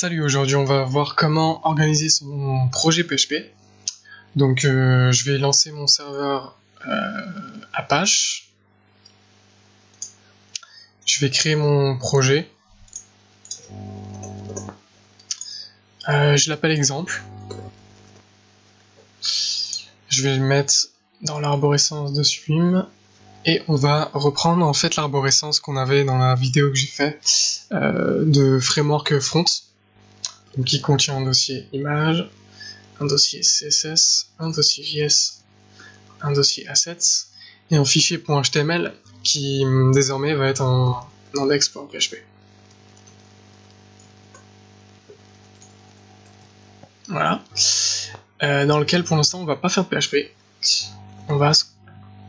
Salut, aujourd'hui on va voir comment organiser son projet PHP. Donc euh, je vais lancer mon serveur euh, Apache. Je vais créer mon projet. Euh, je l'appelle exemple. Je vais le mettre dans l'arborescence de Swim et on va reprendre en fait l'arborescence qu'on avait dans la vidéo que j'ai fait de framework front qui contient un dossier image, un dossier CSS, un dossier JS, un dossier assets et un fichier .html qui désormais va être un, index.php. Voilà. Euh, dans lequel pour l'instant on va pas faire de PHP. On va se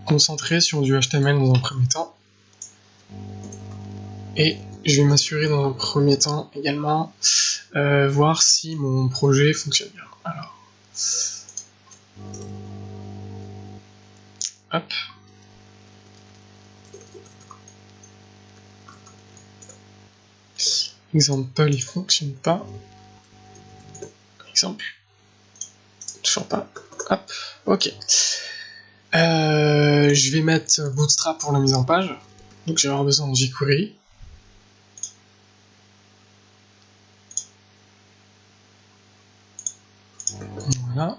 concentrer sur du HTML dans un premier temps. Et je vais m'assurer dans un premier temps également euh, voir si mon projet fonctionne bien. Alors, hop. Exemple, il fonctionne pas. Exemple. Toujours pas. Hop. Ok. Euh, je vais mettre Bootstrap pour la mise en page. Donc j'ai avoir besoin de jQuery. Voilà.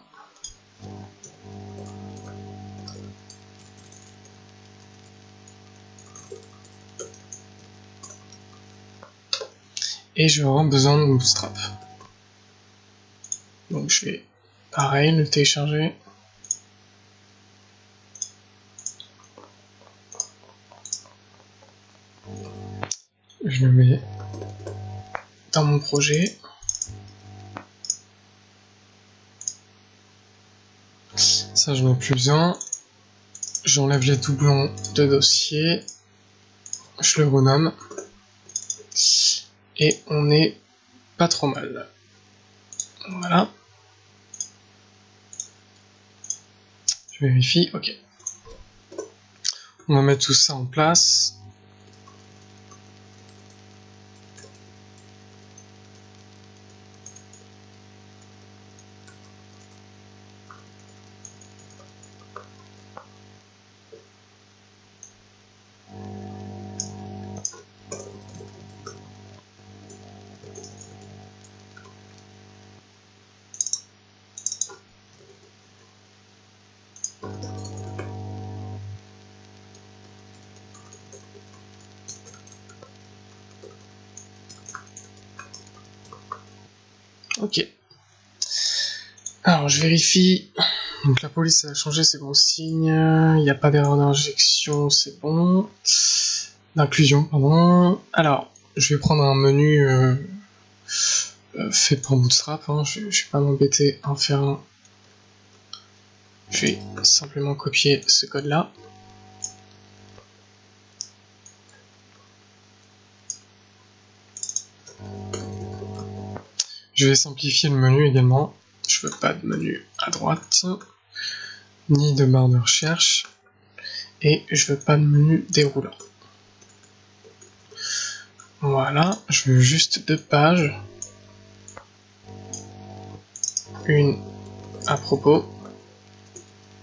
Et je vais avoir besoin de Bootstrap. Donc je vais, pareil, le télécharger. Je le mets dans mon projet. Ça, je n'ai plus besoin. J'enlève les doublons de dossier. Je le renomme. Et on est pas trop mal. Voilà. Je vérifie, ok. On va mettre tout ça en place. Ok. Alors, je vérifie. Donc la police a changé, c'est bon signe. Il n'y a pas d'erreur d'injection, c'est bon. D'inclusion, pardon. Alors, je vais prendre un menu euh, euh, fait par Bootstrap. Hein. Je, ne vais pas m'embêter à en faire un. Je vais simplement copier ce code-là. Je vais simplifier le menu également. Je veux pas de menu à droite, ni de barre de recherche, et je veux pas de menu déroulant. Voilà, je veux juste deux pages. Une à propos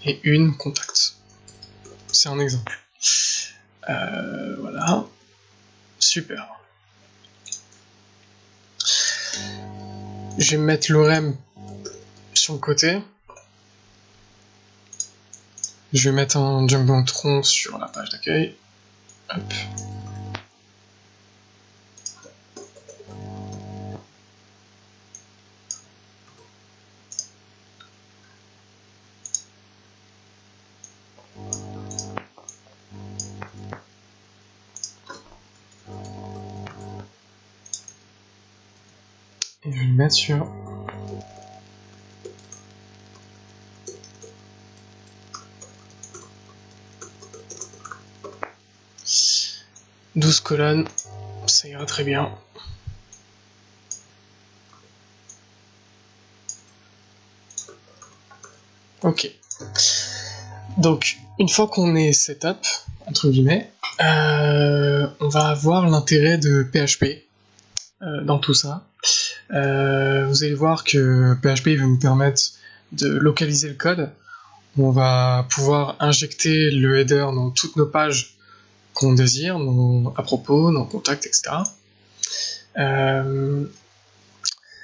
et une contact. C'est un exemple. Euh, voilà. Super. Je vais mettre l'orem sur le côté. Je vais mettre un tronc sur la page d'accueil. Hop. Et je vais le mettre sur « 12 colonnes, ça ira très bien. Ok. Donc, une fois qu'on est setup, entre guillemets, euh, on va avoir l'intérêt de PHP dans tout ça. vous allez voir que PHP va nous permettre de localiser le code. On va pouvoir injecter le header dans toutes nos pages qu'on désire, à propos, nos contacts, etc.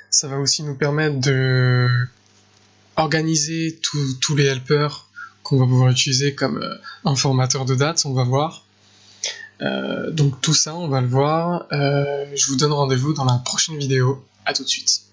ça va aussi nous permettre de organiser tous les helpers qu'on va pouvoir utiliser comme euh, un formateur de dates, on va voir. Euh, donc tout ça, on va le voir. Euh, je vous donne rendez-vous dans la prochaine vidéo. À tout de suite.